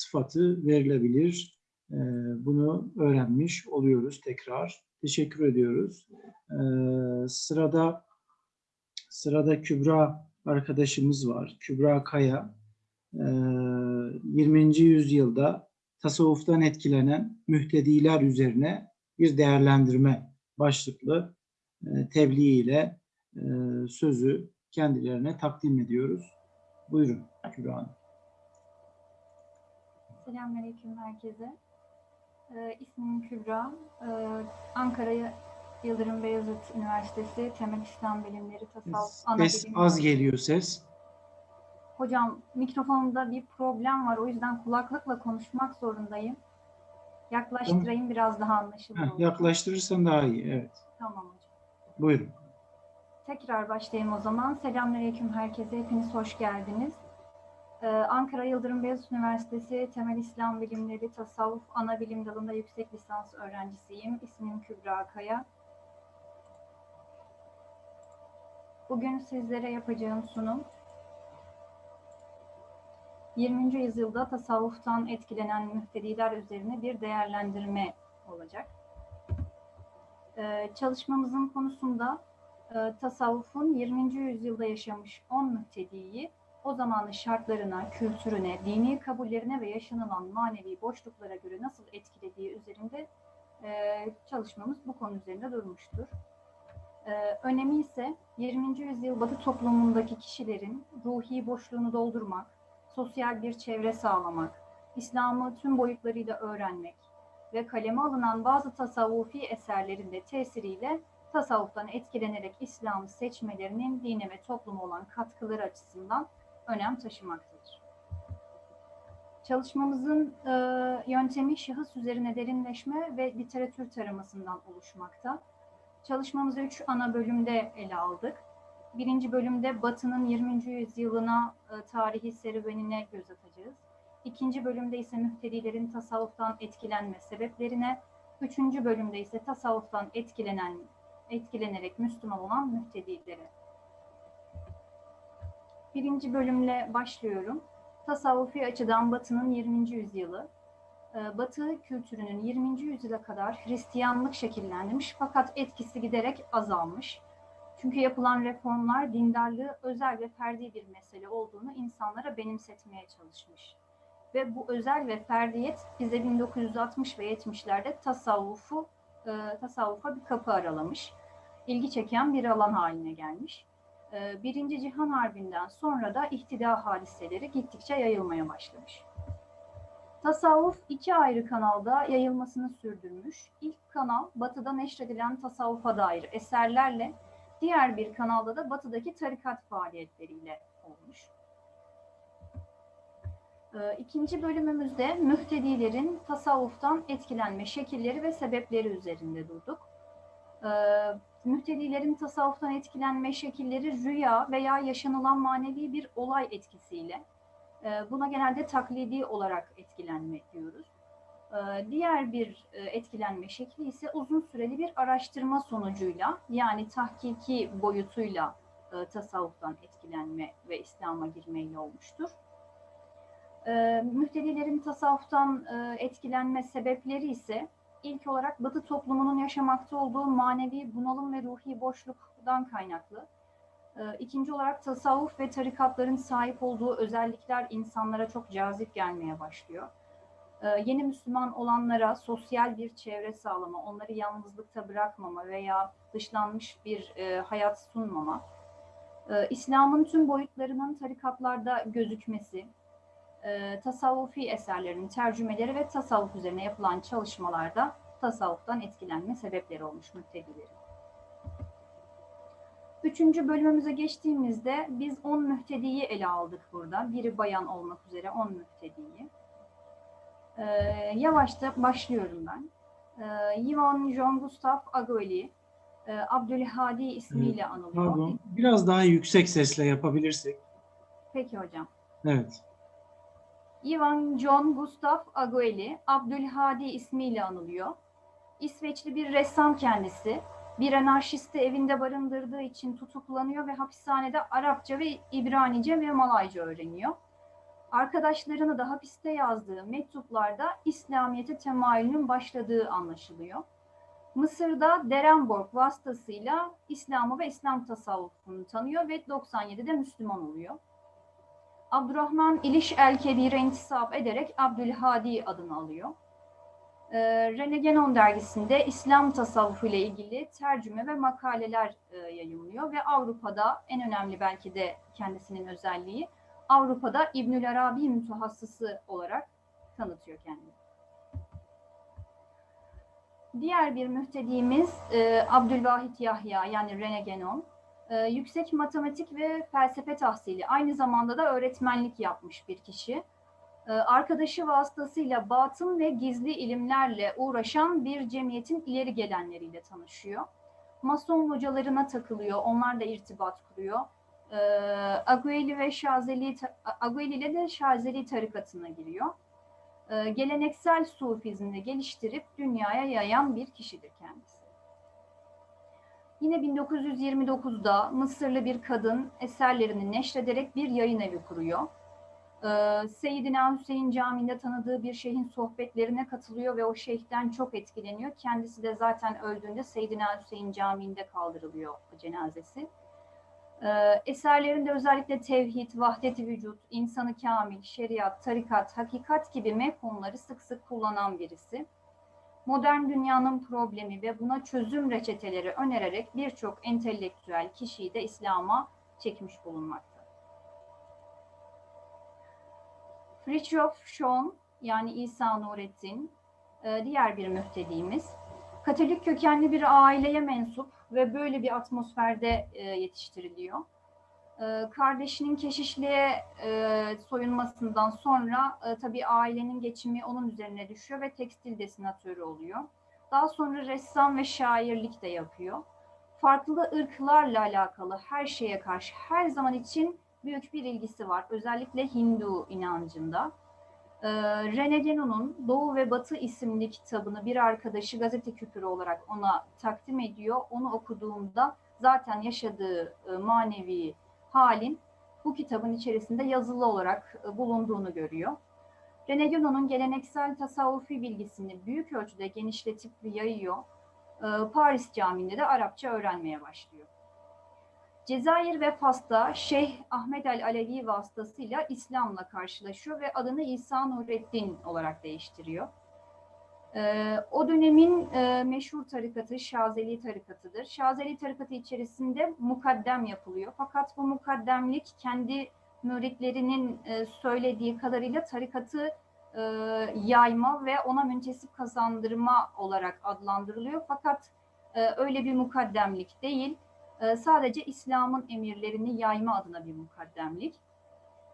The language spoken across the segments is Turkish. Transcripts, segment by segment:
sıfatı verilebilir. Ee, Bunu öğrenmiş oluyoruz tekrar. Teşekkür ediyoruz. Ee, Sırada sırada Kübra arkadaşımız var. Kübra Kaya. Ee, 20. yüzyılda tasavvuftan etkilenen mühtediler üzerine bir değerlendirme başlıklı e, tebliğ ile e, sözü kendilerine takdim ediyoruz. Buyurun Kübra Hanım. Selamünaleyküm herkese. Ee, ismim Kübra. Ee, Ankara Yıldırım Beyazıt Üniversitesi Temel İslam Bilimleri Tasavvuf Ana Ses Bilim az geliyor ses. Hocam mikrofonumda bir problem var. O yüzden kulaklıkla konuşmak zorundayım. Yaklaştırayım biraz daha anlaşılır Heh, olur. yaklaştırırsan daha iyi. Evet. Tamam hocam. Buyurun. Tekrar başlayayım o zaman. Selamünaleyküm herkese. Hepiniz hoş geldiniz. Ee, Ankara Yıldırım Beyazıt Üniversitesi Temel İslam Bilimleri Tasavvuf Ana Bilim Dalı'nda yüksek lisans öğrencisiyim. İsmim Kübra Kaya. Bugün sizlere yapacağım sunum 20. yüzyılda tasavvuftan etkilenen müftediler üzerine bir değerlendirme olacak. Ee, çalışmamızın konusunda e, tasavvufun 20. yüzyılda yaşamış 10 müftediyi o zamanın şartlarına, kültürüne, dini kabullerine ve yaşanılan manevi boşluklara göre nasıl etkilediği üzerinde e, çalışmamız bu konu üzerinde durmuştur. E, önemi ise 20. yüzyıl Batı toplumundaki kişilerin ruhi boşluğunu doldurmak, sosyal bir çevre sağlamak, İslam'ı tüm boyutlarıyla öğrenmek ve kaleme alınan bazı tasavvufi eserlerin de tesiriyle tasavvuftan etkilenerek İslam'ı seçmelerinin dine ve topluma olan katkıları açısından önem taşımaktadır. Çalışmamızın e, yöntemi şahıs üzerine derinleşme ve literatür taramasından oluşmakta. Çalışmamızı üç ana bölümde ele aldık. Birinci bölümde Batı'nın 20. yüzyılına e, tarihi serüvenine göz atacağız. İkinci bölümde ise müftedilerin tasavvuftan etkilenme sebeplerine, üçüncü bölümde ise tasavvuftan etkilenen etkilenerek Müslüman olan müftedilere. Birinci bölümle başlıyorum. Tasavvufi açıdan Batı'nın 20. yüzyılı. Ee, Batı kültürünün 20. yüzyıla kadar Hristiyanlık şekillenmiş fakat etkisi giderek azalmış. Çünkü yapılan reformlar dindarlığı özel ve ferdi bir mesele olduğunu insanlara benimsetmeye çalışmış. Ve bu özel ve ferdiyet bize 1960 ve 70'lerde tasavvufu e, tasavvufa bir kapı aralamış. İlgi çeken bir alan haline gelmiş. E, Birinci Cihan Harbi'nden sonra da ihtida hadiseleri gittikçe yayılmaya başlamış. Tasavvuf iki ayrı kanalda yayılmasını sürdürmüş. İlk kanal batıda neşredilen tasavvufa dair eserlerle, diğer bir kanalda da batıdaki tarikat faaliyetleriyle olmuş. Ee, İkinci bölümümüzde müftedilerin tasavvuftan etkilenme şekilleri ve sebepleri üzerinde durduk. Müftedilerin tasavvuftan etkilenme şekilleri rüya veya yaşanılan manevi bir olay etkisiyle, e, buna genelde taklidi olarak etkilenme diyoruz. Ee, Diğer bir e, etkilenme şekli ise uzun süreli bir araştırma sonucuyla yani tahkiki boyutuyla e, tasavvuftan etkilenme ve İslam'a girmeyle olmuştur. E, müftedilerin tasavvuftan e, etkilenme sebepleri ise ilk olarak Batı toplumunun yaşamakta olduğu manevi bunalım ve ruhi boşluktan kaynaklı. E, ikinci olarak tasavvuf ve tarikatların sahip olduğu özellikler insanlara çok cazip gelmeye başlıyor. E, yeni Müslüman olanlara sosyal bir çevre sağlama, onları yalnızlıkta bırakmama veya dışlanmış bir e, hayat sunmama. E, İslam'ın tüm boyutlarının tarikatlarda gözükmesi, e, tasavvufi eserlerin tercümeleri ve tasavvuf üzerine yapılan çalışmalarda tasavvuftan etkilenme sebepleri olmuş müftedilerin. Üçüncü bölümümüze geçtiğimizde biz 10 müftediyi ele aldık burada. Biri bayan olmak üzere 10 müftediyi. E, yavaşça başlıyorum ben. E, Yvonne Jean Gustave Agoli, e, Abdülhadi ismiyle anılıyor. Pardon. Biraz daha yüksek sesle yapabilirsek. Peki hocam. Evet. Ivan John Gustav Agueli, Abdülhadi ismiyle anılıyor. İsveçli bir ressam kendisi. Bir anarşisti evinde barındırdığı için tutuklanıyor ve hapishanede Arapça ve İbranice ve Malayca öğreniyor. Arkadaşlarını da hapiste yazdığı mektuplarda İslamiyet'e temayülünün başladığı anlaşılıyor. Mısır'da Derenborg vasıtasıyla İslam'ı ve İslam tasavvufunu tanıyor ve 97'de Müslüman oluyor. Abdurrahman İliş el-Kebir'e intisap ederek Abdülhadi adını alıyor. Ee, Rene dergisinde İslam tasavvufu ile ilgili tercüme ve makaleler e, yayımlıyor ve Avrupa'da en önemli belki de kendisinin özelliği Avrupa'da İbnül Arabi mütehassısı olarak tanıtıyor kendini. Diğer bir mühtediğimiz e, Abdülvahit Yahya yani Rene Genon. E, yüksek matematik ve felsefe tahsili aynı zamanda da öğretmenlik yapmış bir kişi. E, arkadaşı vasıtasıyla batın ve gizli ilimlerle uğraşan bir cemiyetin ileri gelenleriyle tanışıyor. Mason hocalarına takılıyor, onlarla irtibat kuruyor. E, Agueli ve Şazeli, Agueli ile de Şazeli tarikatına giriyor e, geleneksel sufizmini geliştirip dünyaya yayan bir kişidir kendisi. Yine 1929'da Mısırlı bir kadın eserlerini neşrederek bir yayın evi kuruyor. Ee, Seyyidina Hüseyin Camii'nde tanıdığı bir şeyhin sohbetlerine katılıyor ve o şeyhten çok etkileniyor. Kendisi de zaten öldüğünde Seyyidina Hüseyin Camii'nde kaldırılıyor cenazesi. Ee, eserlerinde özellikle tevhid, vahdet-i vücut, insanı kamil, şeriat, tarikat, hakikat gibi mefhumları sık sık kullanan birisi. Modern dünyanın problemi ve buna çözüm reçeteleri önererek birçok entelektüel kişiyi de İslam'a çekmiş bulunmakta. Fritjof Schoen yani İsa Nurettin e, diğer bir müftediğimiz. Katolik kökenli bir aileye mensup ve böyle bir atmosferde e, yetiştiriliyor. E, kardeşinin keşişliğe e, soyunmasından sonra e, tabii ailenin geçimi onun üzerine düşüyor ve tekstil desinatörü oluyor. Daha sonra ressam ve şairlik de yapıyor. Farklı ırklarla alakalı her şeye karşı her zaman için büyük bir ilgisi var. Özellikle Hindu inancında. Ee, Rene Genon'un Doğu ve Batı isimli kitabını bir arkadaşı gazete küpürü olarak ona takdim ediyor. Onu okuduğumda zaten yaşadığı e, manevi halin bu kitabın içerisinde yazılı olarak e, bulunduğunu görüyor. Rene Genon'un geleneksel tasavvufi bilgisini büyük ölçüde genişletip yayıyor. Ee, Paris Camii'nde de Arapça öğrenmeye başlıyor. Cezayir ve Fas'ta Şeyh Ahmet el Alevi vasıtasıyla İslam'la karşılaşıyor ve adını İsa Nureddin olarak değiştiriyor. Ee, o dönemin e, meşhur tarikatı Şazeli tarikatıdır. Şazeli tarikatı içerisinde mukaddem yapılıyor. Fakat bu mukaddemlik kendi müritlerinin e, söylediği kadarıyla tarikatı e, yayma ve ona müntesip kazandırma olarak adlandırılıyor. Fakat öyle bir mukaddemlik değil sadece İslam'ın emirlerini yayma adına bir mukaddemlik.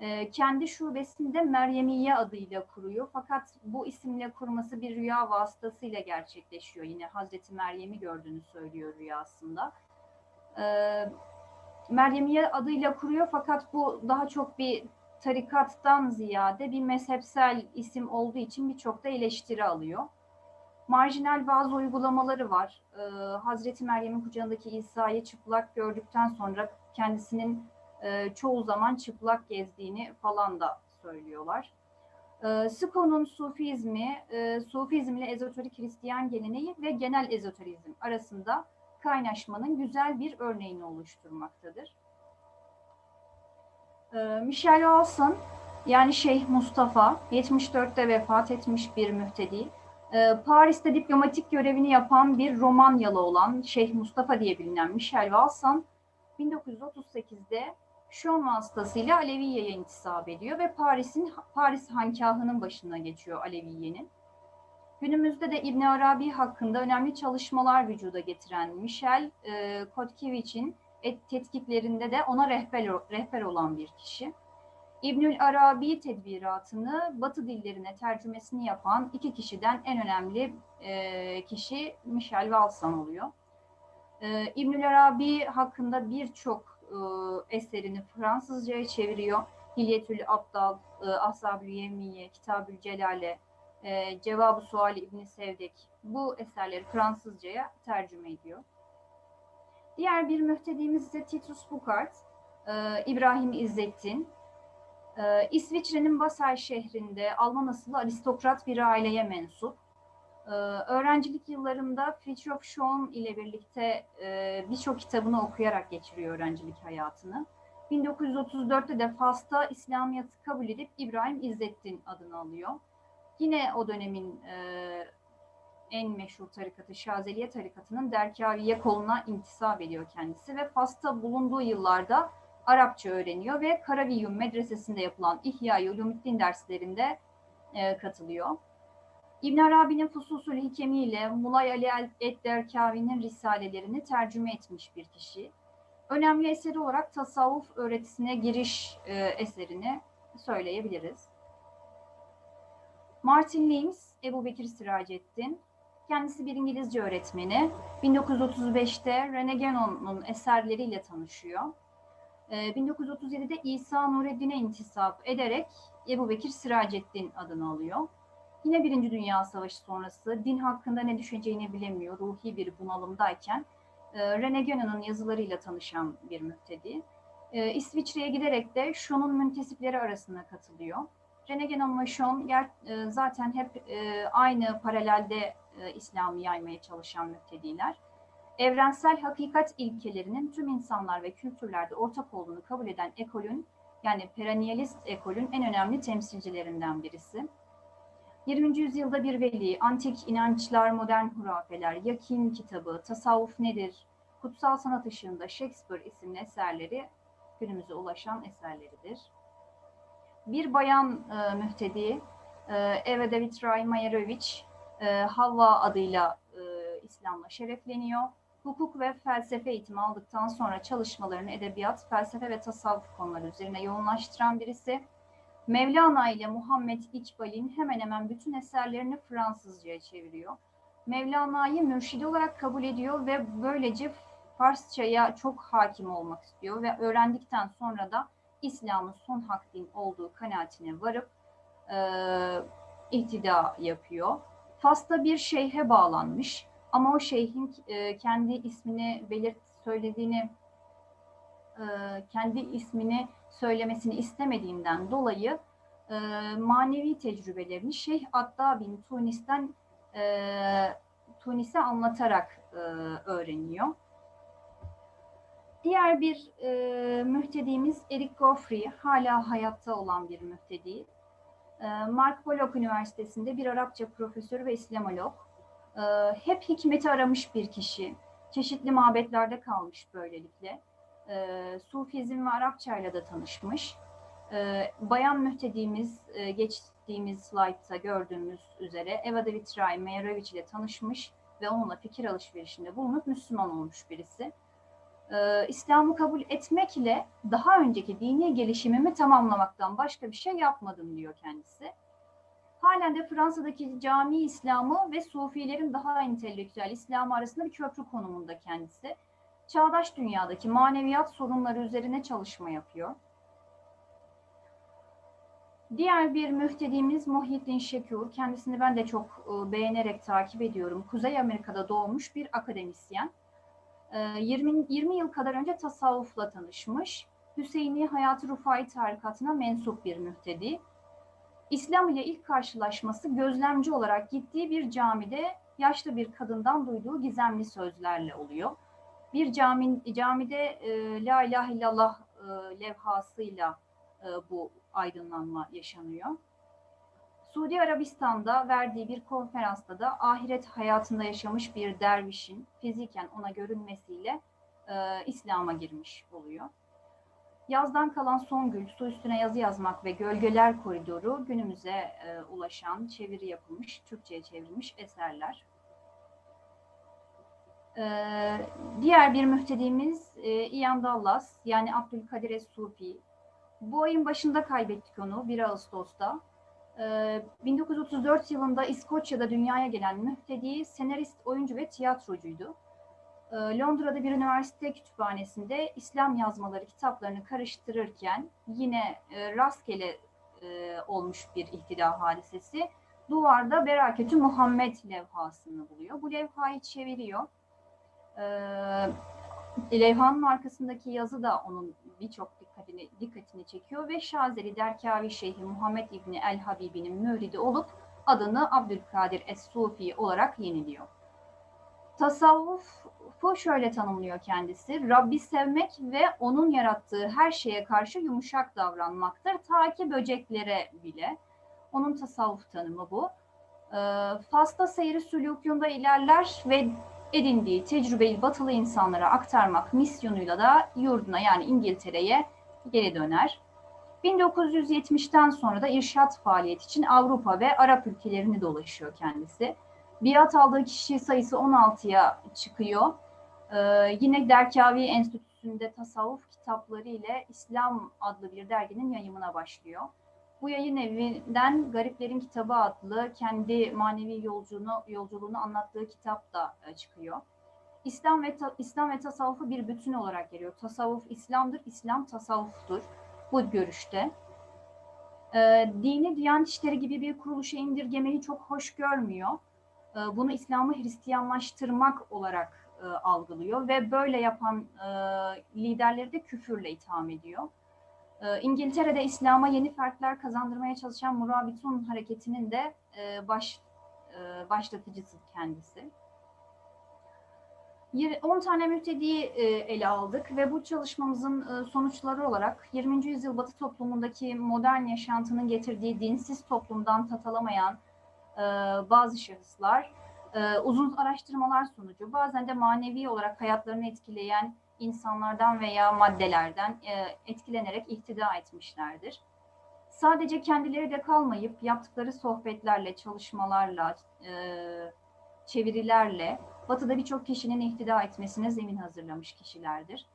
E, kendi şubesinde Meryemiye adıyla kuruyor. Fakat bu isimle kurması bir rüya vasıtasıyla gerçekleşiyor. Yine Hazreti Meryem'i gördüğünü söylüyor rüyasında. E, Meryemiye adıyla kuruyor fakat bu daha çok bir tarikattan ziyade bir mezhepsel isim olduğu için birçok da eleştiri alıyor marjinal bazı uygulamaları var. Ee, Hazreti Meryem'in kucağındaki İsa'yı çıplak gördükten sonra kendisinin e, çoğu zaman çıplak gezdiğini falan da söylüyorlar. Ee, Sıko'nun Sufizmi, e, Sufizm ile ezoterik Hristiyan geleneği ve genel ezoterizm arasında kaynaşmanın güzel bir örneğini oluşturmaktadır. Ee, Michel Olson yani Şeyh Mustafa 74'te vefat etmiş bir mühtedi. Ee, Paris'te diplomatik görevini yapan bir Romanyalı olan Şeyh Mustafa diye bilinen Michel Valsan 1938'de Şon vasıtasıyla Aleviye'ye intisap ediyor ve Paris'in Paris hankahının başına geçiyor Aleviye'nin. Günümüzde de İbn Arabi hakkında önemli çalışmalar vücuda getiren Michel e, Kotkiewicz tetkiklerinde de ona rehber, rehber olan bir kişi. İbnül Arabi tedbiratını Batı dillerine tercümesini yapan iki kişiden en önemli e, kişi Michel Valsan oluyor. E, İbnül Arabi hakkında birçok e, eserini Fransızcaya çeviriyor. Hilyetül Abdal, e, Ashab-ül Yemiye, Kitabül Celale, e, Cevab-ı Suali İbni Sevdek bu eserleri Fransızcaya tercüme ediyor. Diğer bir mühtedimiz ise Titus Bukart, e, İbrahim İzzettin, Ee, İsviçre'nin Basel şehrinde Alman asıllı aristokrat bir aileye mensup. Ee, öğrencilik yıllarında Fritjof Schoen ile birlikte e, birçok kitabını okuyarak geçiriyor öğrencilik hayatını. 1934'te de Fas'ta İslamiyet'i kabul edip İbrahim İzzettin adını alıyor. Yine o dönemin e, en meşhur tarikatı Şazeliye tarikatının Derkaviye koluna intisap ediyor kendisi ve Fas'ta bulunduğu yıllarda Arapça öğreniyor ve Karaviyum medresesinde yapılan İhya-i Ulumuddin derslerinde e, katılıyor. İbn Arabi'nin Fususul Hikemi ile Mulay Ali el-Derkavi'nin risalelerini tercüme etmiş bir kişi. Önemli eseri olarak tasavvuf öğretisine giriş e, eserini söyleyebiliriz. Martin Lings, Ebu Bekir Siracettin, kendisi bir İngilizce öğretmeni. 1935'te Rene Genon'un eserleriyle tanışıyor. Ee, 1937'de İsa Nureddin'e intisap ederek Ebu Bekir Siracettin adını alıyor. Yine Birinci Dünya Savaşı sonrası din hakkında ne düşüneceğini bilemiyor, ruhi bir bunalımdayken e, Rene Genon'un yazılarıyla tanışan bir müftedi. E, İsviçre'ye giderek de Schon'un müntesipleri arasına katılıyor. Rene Genon ve Schon e, zaten hep e, aynı paralelde e, İslam'ı yaymaya çalışan müftediler. Evrensel hakikat ilkelerinin tüm insanlar ve kültürlerde ortak olduğunu kabul eden ekolün yani perennialist ekolün en önemli temsilcilerinden birisi. 20. yüzyılda bir veli, antik inançlar, modern hurafeler, Yakin kitabı, tasavvuf nedir, kutsal sanat ışığında Shakespeare isimli eserleri günümüze ulaşan eserleridir. Bir bayan e, müftedi, e, Eva David Mayerovic, e, Havva adıyla e, İslam'la şerefleniyor. Hukuk ve felsefe eğitimi aldıktan sonra çalışmalarını edebiyat, felsefe ve tasavvuf konuları üzerine yoğunlaştıran birisi. Mevlana ile Muhammed İkbal'in hemen hemen bütün eserlerini Fransızca'ya çeviriyor. Mevlana'yı mürşidi olarak kabul ediyor ve böylece Farsça'ya çok hakim olmak istiyor ve öğrendikten sonra da İslam'ın son hak din olduğu kanaatine varıp e, ihtida yapıyor. Fas'ta bir şeyhe bağlanmış ama o şeyhin e, kendi ismini belirt söylediğini e, kendi ismini söylemesini istemediğinden dolayı e, manevi tecrübelerini Şeyh Adda bin Tunis'ten e, Tunis'e anlatarak e, öğreniyor. Diğer bir e, mühtedimiz Eric Goffrey, hala hayatta olan bir mühtedi. E, Mark Pollock Üniversitesi'nde bir Arapça profesörü ve İslamolog. E, hep hikmeti aramış bir kişi. Çeşitli mabetlerde kalmış böylelikle. E, Sufizm ve Arapça ile de tanışmış. E, bayan mühtedimiz e, geçtiğimiz slaytta gördüğümüz üzere Eva de Vitray Meyerovic ile tanışmış ve onunla fikir alışverişinde bulunup Müslüman olmuş birisi. Ee, İslam'ı kabul etmekle daha önceki dini gelişimimi tamamlamaktan başka bir şey yapmadım diyor kendisi. Halen de Fransa'daki cami İslamı ve Sufilerin daha entelektüel İslamı arasında bir köprü konumunda kendisi. Çağdaş dünyadaki maneviyat sorunları üzerine çalışma yapıyor. Diğer bir müftedimiz Muhyiddin Şekur. Kendisini ben de çok e, beğenerek takip ediyorum. Kuzey Amerika'da doğmuş bir akademisyen. 20, 20 yıl kadar önce tasavvufla tanışmış. Hüseyini Hayat-ı Rufai tarikatına mensup bir müftedi. İslam ile ilk karşılaşması gözlemci olarak gittiği bir camide yaşlı bir kadından duyduğu gizemli sözlerle oluyor. Bir cami, camide e, La ilahe illallah e, levhasıyla e, bu aydınlanma yaşanıyor. Suudi Arabistan'da verdiği bir konferansta da ahiret hayatında yaşamış bir dervişin fiziken ona görünmesiyle e, İslam'a girmiş oluyor. Yazdan kalan Songül, su üstüne yazı yazmak ve gölgeler koridoru günümüze e, ulaşan, çeviri yapılmış, Türkçe'ye çevrilmiş eserler. E, diğer bir mühtedimiz e, Ian Dallas, yani Abdülkadir Es-Sufi. Bu ayın başında kaybettik onu, 1 Ağustos'ta. 1934 yılında İskoçya'da dünyaya gelen müftedi, senarist, oyuncu ve tiyatrocuydu. Londra'da bir üniversite kütüphanesinde İslam yazmaları kitaplarını karıştırırken yine rastgele olmuş bir ihtida hadisesi. Duvarda Beraketü Muhammed levhasını buluyor. Bu levhayı çeviriyor. Levhanın arkasındaki yazı da onun birçok dikkatini dikkatini çekiyor ve Şazeli Derkavi Şeyhi Muhammed İbni El Habibi'nin müridi olup adını Abdülkadir Es-Sufi olarak yeniliyor. Tasavvufu şöyle tanımlıyor kendisi. Rabbi sevmek ve onun yarattığı her şeye karşı yumuşak davranmaktır. Ta ki böceklere bile. Onun tasavvuf tanımı bu. Ee, Fas'ta seyri sülûkûnda ilerler ve edindiği tecrübeyi batılı insanlara aktarmak misyonuyla da yurduna yani İngiltere'ye geri döner. 1970'ten sonra da irşat faaliyeti için Avrupa ve Arap ülkelerini dolaşıyor kendisi. Biat aldığı kişi sayısı 16'ya çıkıyor. Ee, yine Derkavi Enstitüsü'nde tasavvuf kitapları ile İslam adlı bir derginin yayımına başlıyor. Bu yayın evinden Gariplerin Kitabı adlı kendi manevi yolculuğunu, yolculuğunu anlattığı kitap da e, çıkıyor. İslam ve İslam ve tasavvufu bir bütün olarak geliyor. Tasavvuf İslam'dır, İslam tasavvuftur. Bu görüşte. Ee, dini Diyanet İşleri gibi bir kuruluşa indirgemeyi çok hoş görmüyor. Ee, bunu İslam'ı Hristiyanlaştırmak olarak e, algılıyor ve böyle yapan e, liderleri de küfürle itham ediyor. Ee, İngiltere'de İslam'a yeni fertler kazandırmaya çalışan Murabitun hareketinin de e, baş e, başlatıcısı kendisi. Yir- 10 tane müftediyi e, ele aldık ve bu çalışmamızın sonuçları olarak 20. yüzyıl Batı toplumundaki modern yaşantının getirdiği dinsiz toplumdan tatalamayan bazı şahıslar uzun araştırmalar sonucu bazen de manevi olarak hayatlarını etkileyen insanlardan veya maddelerden e, etkilenerek ihtida etmişlerdir. Sadece kendileri de kalmayıp yaptıkları sohbetlerle, çalışmalarla, e, çevirilerle Batı'da birçok kişinin ihtida etmesine zemin hazırlamış kişilerdir.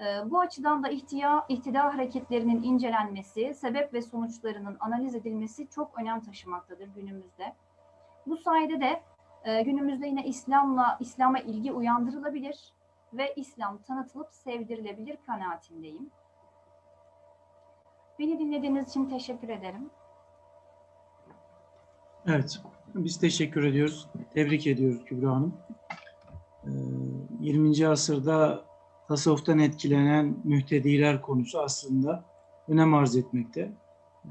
E, bu açıdan da ihtiya, ihtida hareketlerinin incelenmesi, sebep ve sonuçlarının analiz edilmesi çok önem taşımaktadır günümüzde. Bu sayede de günümüzde yine İslam'la İslam'a ilgi uyandırılabilir ve İslam tanıtılıp sevdirilebilir kanaatindeyim. Beni dinlediğiniz için teşekkür ederim. Evet, biz teşekkür ediyoruz. Tebrik ediyoruz Kübra Hanım. Ee, 20. asırda tasavvuftan etkilenen mühtediler konusu aslında önem arz etmekte.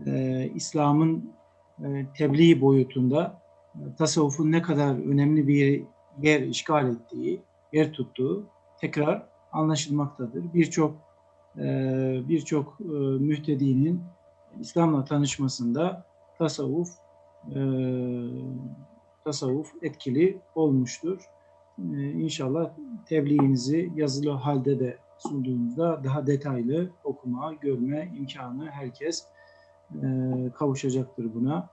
Ee, İslam'ın e, tebliğ boyutunda e, tasavvufun ne kadar önemli bir yer işgal ettiği, yer tuttuğu tekrar anlaşılmaktadır. Birçok e, birçok e, mühtedinin İslam'la tanışmasında tasavvuf e, tasavvuf etkili olmuştur. İnşallah tebliğinizi yazılı halde de sunduğunuzda daha detaylı okuma, görme imkanı herkes kavuşacaktır buna.